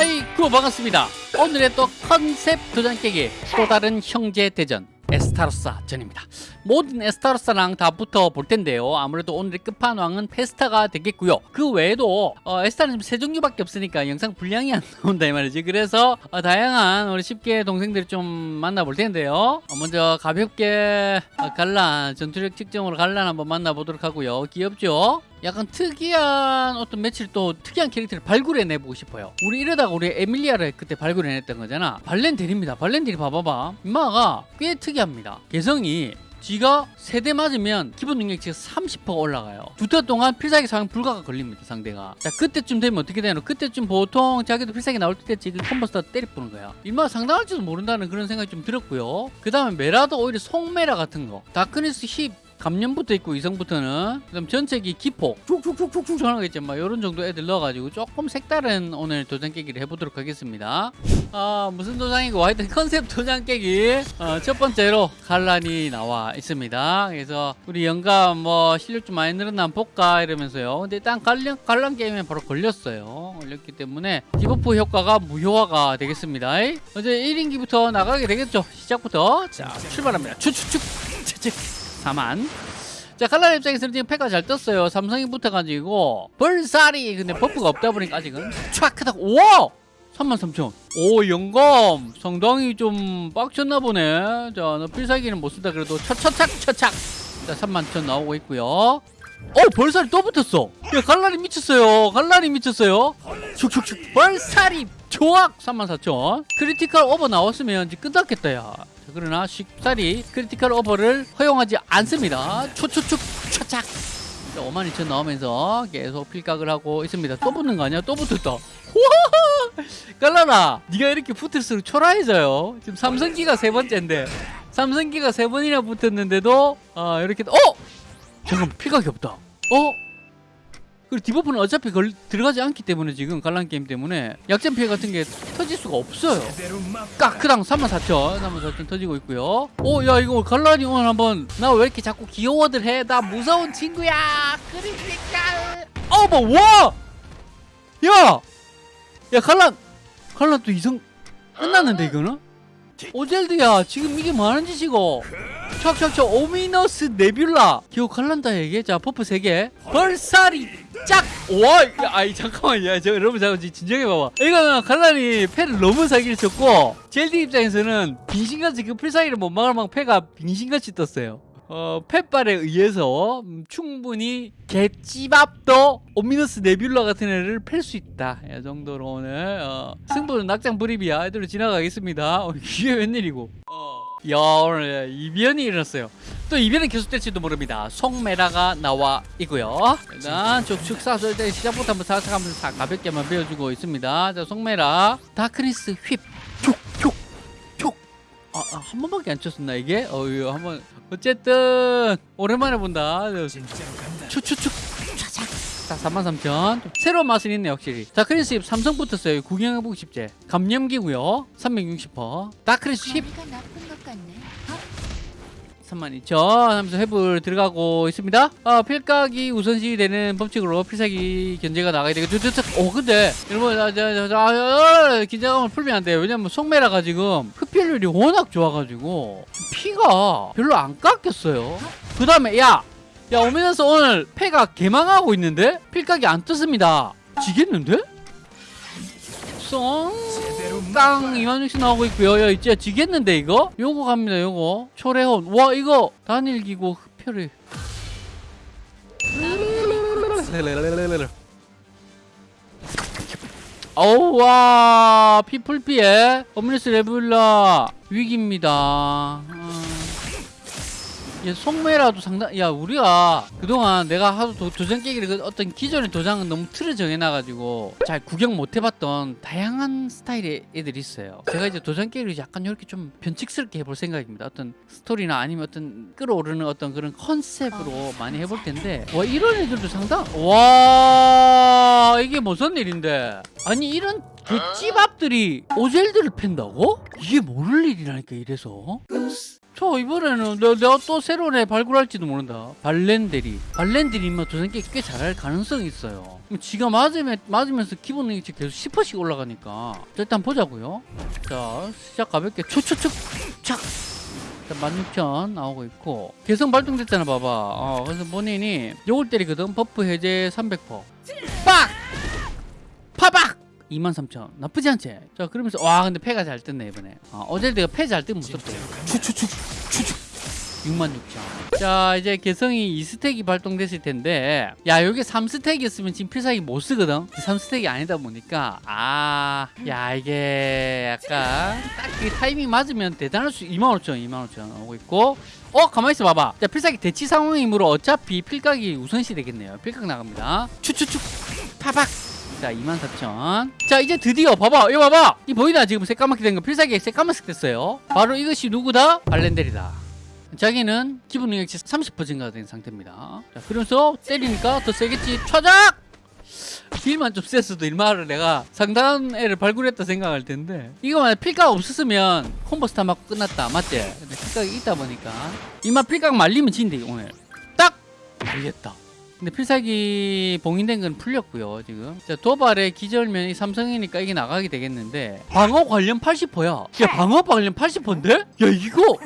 아이고 반갑습니다. 오늘의 또 컨셉 도장 깨기 또 다른 형제 대전 에스타로사 전입니다. 모든 에스타로사랑 다 붙어 볼 텐데요. 아무래도 오늘의 끝판왕은 페스타가 되겠고요. 그 외에도 어, 에스타는 세 종류밖에 없으니까 영상 분량이 안 나온다 이 말이지. 그래서 어, 다양한 우리 십계 동생들 좀 만나볼 텐데요. 어, 먼저 가볍게 어, 갈란 전투력 측정으로 갈란 한번 만나보도록 하고요. 귀엽죠? 약간 특이한 어떤 며칠 또 특이한 캐릭터를 발굴해내보고 싶어요. 우리 이러다가 우리 에밀리아를 그때 발굴해냈던 거잖아. 발렌델입니다. 발렌델이 봐봐봐. 인마가 꽤 특이합니다. 개성이 지가 세대 맞으면 기본 능력치가 30% 올라가요. 두 턴 동안 필살기 사용 불가가 걸립니다 상대가. 자 그때쯤 되면 어떻게 되노 그때쯤 보통 자기도 필살기 나올 때 지금 combo star 때려부는 거야. 일마 상당할지도 모른다는 그런 생각이 좀 들었고요. 그 다음에 메라도 오히려 송메라 같은 거. Darkness Whip 감염 붙어 있고 이성부터는 그다음 전체기 기폭 쭉쭉쭉쭉쭉 전하겠죠 막 이런 정도 애들 넣어가지고 조금 색다른 오늘 도장 깨기를 해보도록 하겠습니다. 아 무슨 도장이고 하여튼 컨셉 도장 깨기. 어, 첫 번째로 갈란이 나와 있습니다. 그래서 우리 영감 뭐 실력 좀 많이 늘었나 한번 볼까 이러면서요. 근데 일단 갈란, 갈란 게임에 바로 걸렸어요. 걸렸기 때문에 debuff 효과가 무효화가 되겠습니다. 어제 1인기부터 나가게 되겠죠? 시작부터. 자 출발합니다. 추추축. 추축 4만. 자 칼날 입장에서는 지금 패가 잘 떴어요. 삼성이 붙어가지고 벌살이 근데 버프가 없다 보니까 아직은. 촥 하다 우와! 33,000. 오 영감 상당히 좀 빡쳤나 보네. 자너 필살기는 못 쓴다 그래도 차차착 차착 자 31,000 나오고 있고요 어 벌살이 또 붙었어. 야 갈라리 미쳤어요. 갈라리 미쳤어요. 축축축. 벌살이 조악 34,000 critical over 나왔으면 이제 끝났겠다 야. 자, 그러나 쉽사리 critical over를 허용하지 않습니다. 초초축 차착. 52,000 나오면서 계속 필각을 하고 있습니다. 또 붙는 거 아니야? 또 붙었다. 갈란아 네가 이렇게 붙을수록 초라해져요. 지금 삼성기가 세 번째인데 삼성기가 세 번이나 붙었는데도 아 이렇게 어? 잠깐 필각이 없다 어? 그리고 debuff는 어차피 걸, 들어가지 않기 때문에 지금 갈란 게임 때문에 약점 피해 같은 게 터질 수가 없어요 까크당 34,000 34,000 터지고 있고요 오 야 이거 갈란이 오늘 한번 나 왜 이렇게 자꾸 귀여워들 해 나 무서운 친구야 그러니까 어머 와! 야! 야 갈란 갈란 또 이성 끝났는데 이거는? 오젤드야 지금 이게 뭐하는 짓이고 척척척 Ominous Nebula. 갈란다 얘기? 자 퍼프 3개. 벌살이 짝! 와! 야, 아이 잠깐만 야저 여러분 잠깐 진정해 봐봐. 이거는 갈란이 패를 너무 사기를 쳤고 젤디 입장에서는 빙신같이 그 필살기를 못 막을 만큼 패가 빙신같이 떴어요. 어, 팻발에 의해서 음, 충분히 개찌밥도 오미너스 네뷸라 같은 애를 팰 수 있다. 이 정도로 오늘 어, 승부는 낙장 불입이야. 애들로 지나가겠습니다. 어, 이게 웬일이고. 어. 야 오늘 이변이 일어났어요. 또 이변은 계속될지도 모릅니다. 송메라가 나와 있고요. 일단 쭉쭉 쏴서 일단 시작부터 한번 살짝 한번 사- 가볍게 한번 배워주고 있습니다. 자 송메라. Darkness Whip 툭툭툭 아, 아, 한 번밖에 안 쳤었나 이게? 어유 한번. 어쨌든 오랜만에 본다. 차착 자33,000 새로운 맛은 있네 확실히. Darkness Whip 삼성 붙었어요. 구경해보고 싶지. 감염기고요. 360% Darkness Whip 머리가 나쁜 것 같네. 32,000 하면서 회불 들어가고 있습니다. 아, 필각이 우선시 되는 법칙으로 필살기 견제가 나가야 되고, 오, 근데, 여러분, 아, 자, 자, 자, 아, 아, 긴장감을 풀면 안 돼요. 왜냐면 송메라가 지금 흡혈률이 워낙 좋아가지고, 피가 별로 안 깎였어요. 그 다음에, 야! 야, 오면서 오늘 패가 개망하고 있는데? 필각이 안 떴습니다. 지겠는데? 썽! 땅 2만6씩 나오고 있고요. 야, 진짜 지겠는데 이거? 요거 갑니다. 요거 초래혼. 와 이거 단일기고 흡혈이. 어우 와 피플피에 Ominous Nebula 위기입니다. 음. 야, 송매라도 상당 야 우리가 그동안 내가 하도 도, 도장 깨기를 그 어떤 기존의 도장은 너무 틀을 정해놔가지고 잘 구경 못 해봤던 다양한 스타일의 애들이 있어요. 제가 이제 도장 깨기를 약간 이렇게 좀 변칙스럽게 해볼 생각입니다. 어떤 스토리나 아니면 어떤 끌어오르는 어떤 그런 컨셉으로 많이 해볼 텐데. 와 이런 애들도 상당? 와 이게 무슨 일인데? 아니 이런 개찌밥들이 오젤들을 팬다고? 이게 모를 일이라니까 이래서 자 이번에는 내가, 내가 또 새로운 애 발굴할지도 모른다. 발렌데리 발렌데리 인마 도전기 꽤 잘할 가능성이 있어요. 지가 맞으면, 맞으면서 기본 능력치 계속 10%씩 올라가니까. 자, 일단 보자고요. 자 시작 가볍게. 초초촉 착. 16,000 나오고 있고. 개성 발동됐잖아 봐봐. 어, 그래서 본인이 요걸 때리거든. buff 해제 300% 빡! 파박! 23,000 나쁘지 않지? 자 그러면서 와 근데 패가 잘 떴네 이번에. 어, 어제 내가 패 잘 뜨면 무섭대 추추추 추추 66,000. 자 이제 개성이 2스택이 발동됐을 텐데 야 여기 3스택이었으면 지금 필살기 못 쓰거든? 3스택이 아니다 보니까 아 야 이게 약간 딱 그 타이밍 맞으면 대단할 수 25,000 25,000 오고 있고. 어 가만히 있어 봐봐. 자 필살기 대치 상황이므로 어차피 필각이 우선시 되겠네요. 필각 나갑니다. 추추추 파박 자 24,000. 자 이제 드디어 봐봐. 이거 봐봐. 이 보이나? 지금 새까맣게 된 거. 필살기 새까맣게 됐어요. 바로 이것이 누구다? 발렌델이다. 자기는 기본 능력치 30% 증가된 상태입니다. 자 그러면서 때리니까 더 세겠지. 차작! deal만 좀 셌어도 일마를 내가 상당한 애를 발굴했다 생각할 텐데. 이거 만약 필각 없었으면 combo star 맞고 끝났다. 맞지? 근데 필각이 있다 보니까. 이마 필각 말리면 진대 오늘. 딱! 말렸다 근데 필살기 봉인된 건 풀렸고요 지금. 자, 도발의 기절면이 삼성이니까 이게 나가게 되겠는데. 방어 관련 80%야. 야 방어 관련 80%인데? 야 이거!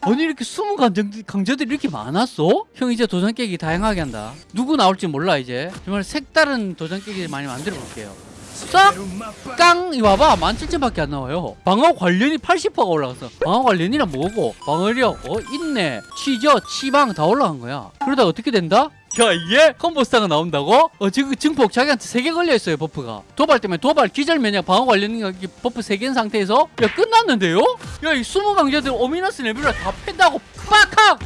아니 이렇게 숨은 강정, 강자들이 이렇게 많았어? 형 이제 도전 깨기 다양하게 한다. 누구 나올지 몰라 이제. 정말 색다른 도전 깨기를 많이 만들어 볼게요. 싹깡! 이거 봐봐 17,000밖에 안 나와요. 방어 관련이 80%가 올라갔어. 방어 관련이란 뭐고? 방어력 어 있네. 치저 치방 다 올라간 거야. 그러다 어떻게 된다? 야 이게 combo star가 나온다고? 어 지금 증폭 자기한테 3개 걸려있어요 buff가 도발 때문에 도발 기절 면역 방어 관련 buff 3개인 상태에서 야 끝났는데요? 야 이 숨은 강자들 Ominous Nebula를 다 팬다고 빡학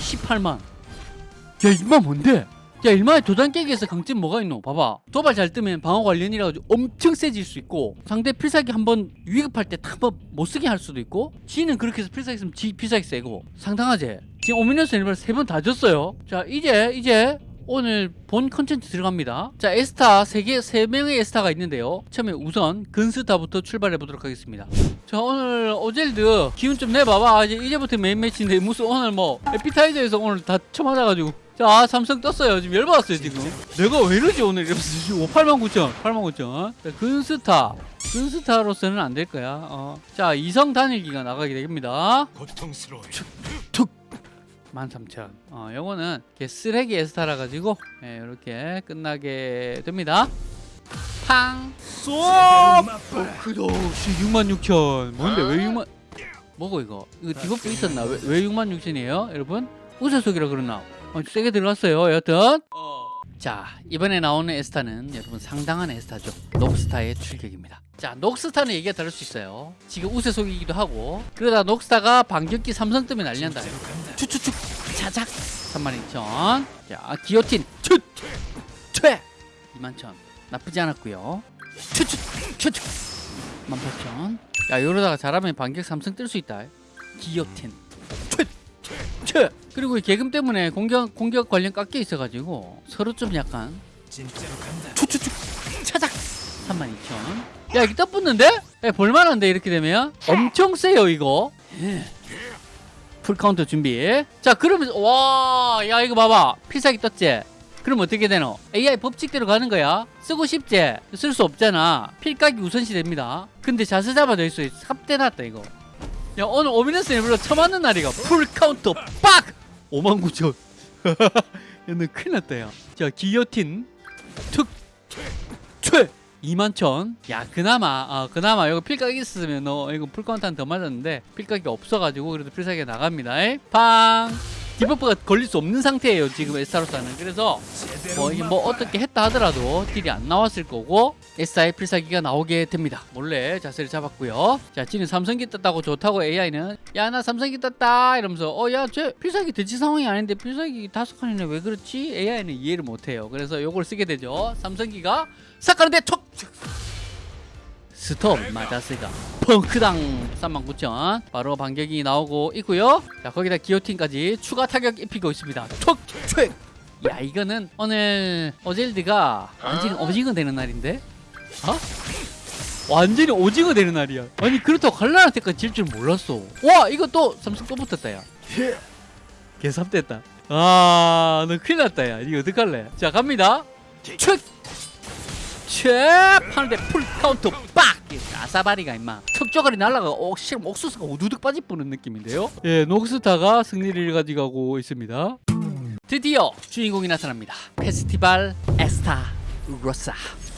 18만 야 이만 뭔데? 야 일만의 도장 깨기에서 강점 뭐가 있노? 봐봐 도발 잘 뜨면 방어 관련이라 엄청 세질 수 있고 상대 필살기 한번 위급할 때 한번 못쓰게 할 수도 있고 지는 그렇게 해서 필살기 쓰면 지 필살기 세고 상당하지? 지금 Ominous Nebula 세번 다 줬어요. 자 이제 이제 오늘 본 컨텐츠 들어갑니다. 자 에스타 세개세 명의 에스타가 있는데요. 처음에 우선 근스타부터 출발해 보도록 하겠습니다. 자 오늘 오젤드 기운 좀 내봐봐. 이제 이제부터 메인 매치인데 무슨 오늘 뭐 에피타이저에서 오늘 다 쳐맞아가지고. 자 삼성 떴어요. 지금 열받았어요 지금. 내가 왜 이러지 오늘? 이러면서 지금 89,000 89,000 자, 근스타. 근스타로서는 안 될 거야. 어. 자 이성 단일기가 나가게 됩니다. 고통스러워. 툭13,000 어, 요거는 이렇게 쓰레기 에스타라 가지고 예, 이렇게 끝나게 됩니다. 팡! 쏘! 그도 66,000 뭔데 왜 6만 뭐고 이거? 이거 debuff 있었나? 왜, 왜 66,000이에요 여러분? 우세속이라 그러나? 어, 세게 들어갔어요 여튼. 자 이번에 나오는 에스타는 여러분 상당한 에스타죠. 녹스타의 출격입니다. 자 녹스타는 얘기가 다를 수 있어요. 지금 우세속이기도 하고 그러다 녹스타가 반격기 삼성 때문에 난리 난다 차작. 32,000 자 기어틴. 추퇴 21,000 나쁘지 않았고요. 추추 추추 18,000 야 이러다가 잘하면 반격 삼성 뜰 수 있다. 기어틴. 최 그리고 이 개금 때문에 공격 공격 관련 깎여 있어가지고 서로 좀 약간 차작. 32,000 야 이게 떠붙는데? 야, 볼만한데 이렇게 되면? 엄청 세요 이거. 예. Full counter 준비. 자 그러면 와야 이거 봐봐. 필살기 떴지? 그럼 어떻게 되노? AI 법칙대로 가는 거야. 쓰고 싶지? 쓸 수 없잖아. 필각이 우선시 됩니다. 근데 자세 잡아져 있어 삽대 났다 이거. 야 오늘 Ominous 일부러 쳐맞는 날이가. Full counter 빡! 59,000 야너 큰일 났다 야자 기어틴 특최 21,000. 야, 그나마, 어, 그나마, 이거 필각이 있으면 너, 이거 full counter 한 대 맞았는데, 필각이 없어가지고, 그래도 필살기가 나갑니다. 에? 팡! debuff가 걸릴 수 없는 상태예요, 지금 에스타로서는. 그래서, 뭐, 뭐, 어떻게 했다 하더라도, 딜이 안 나왔을 거고, 에스타의 필살기가 나오게 됩니다. 몰래 자세를 잡았고요. 자, 지는 삼성기 떴다고 좋다고 AI는, 야, 나 삼성기 떴다! 이러면서, 어, 야, 쟤 필살기 대치 상황이 아닌데, 필살기 다섯 칸이네, 왜 그렇지? AI는 이해를 못해요. 그래서 요걸 쓰게 되죠. 삼성기가, 싹 가는데 촉! 스톱 맞았으니까 펑크당 39,000 바로 반격이 나오고 있고요. 자 거기다 기어틴까지 추가 타격 입히고 있습니다. 촉촉! 야 이거는 오늘 어젤드가 완전 오징어 되는 날인데? 어? 완전히 오징어 되는 날이야. 아니 그렇다고 갈란한테까지 질 줄 몰랐어. 와 이거 또 삼성 또 붙었다 야. 개삽됐다. 아 너 큰일 났다 야. 이거 어떡할래? 자 갑니다. 책! 책! 하는데 full counter 빡! 이 아사바리가 임마 턱주가리 날라가 어, 실 옥수수가 우두둑 빠질 뻔한 느낌인데요 예 녹스타가 승리를 가져가고 있습니다 드디어 주인공이 나타납니다 페스티벌 에스타 로사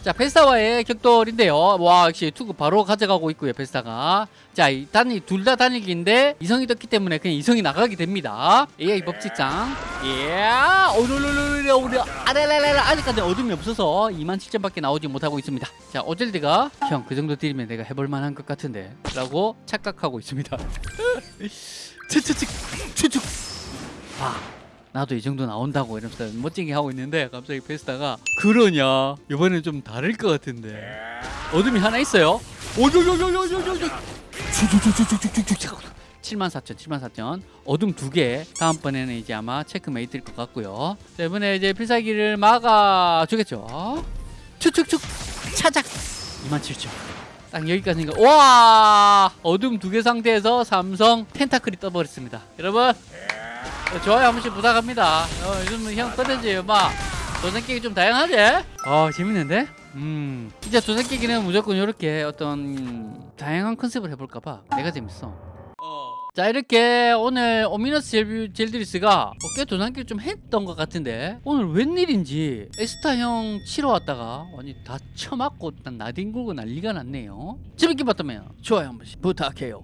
자 페스타와의 격돌인데요. 와 역시 투구 바로 가져가고 있고요 페스타가. 자이 단이 둘다 단일기인데 이성이 떴기 때문에 그냥 이성이 나가게 됩니다. AI 법칙상 예 오르르르르 우리 아래래래 아직까지 어둠이 없어서 2만 7천밖에 나오지 못하고 있습니다. 자 오젤드가 형 그 정도 딜이면 내가 해볼 만한 것 같은데 라고 착각하고 있습니다. 추추축 추축 아 나도 이 정도 나온다고 이러면서 멋지게 하고 있는데 갑자기 페스타가 그러냐? 이번엔 좀 다를 것 같은데. 어둠이 하나 있어요? 오요요요요요요요. 7만. 4천 7만 4천. 어둠 두 개. 다음번에는 이제 아마 체크메이트일 것 같고요. 자, 이번에 이제 필살기를 막아 주겠죠? 축축축. 차작. 2만 7천. 딱 여기까지니까 와! 어둠 두 개 상태에서 삼성 텐타클이 떠버렸습니다. 여러분. 어, 좋아요. 한 번씩 부탁합니다. 어, 요즘 형 컨텐츠예요 막 도전 깨기 좀 다양하지? 아 재밌는데? 음. 이제 도전 깨기는 무조건 이렇게 어떤 다양한 컨셉을 해볼까봐 내가 재밌어. 자 이렇게 오늘 오미너스 젤, 젤드리스가 꽤 도전기를 좀 했던 것 같은데 오늘 웬일인지 에스타 형 치러 왔다가 완전 다 쳐맞고 난 나뒹굴고 난리가 났네요. 재밌게 봤다면 좋아요 한 번씩 부탁해요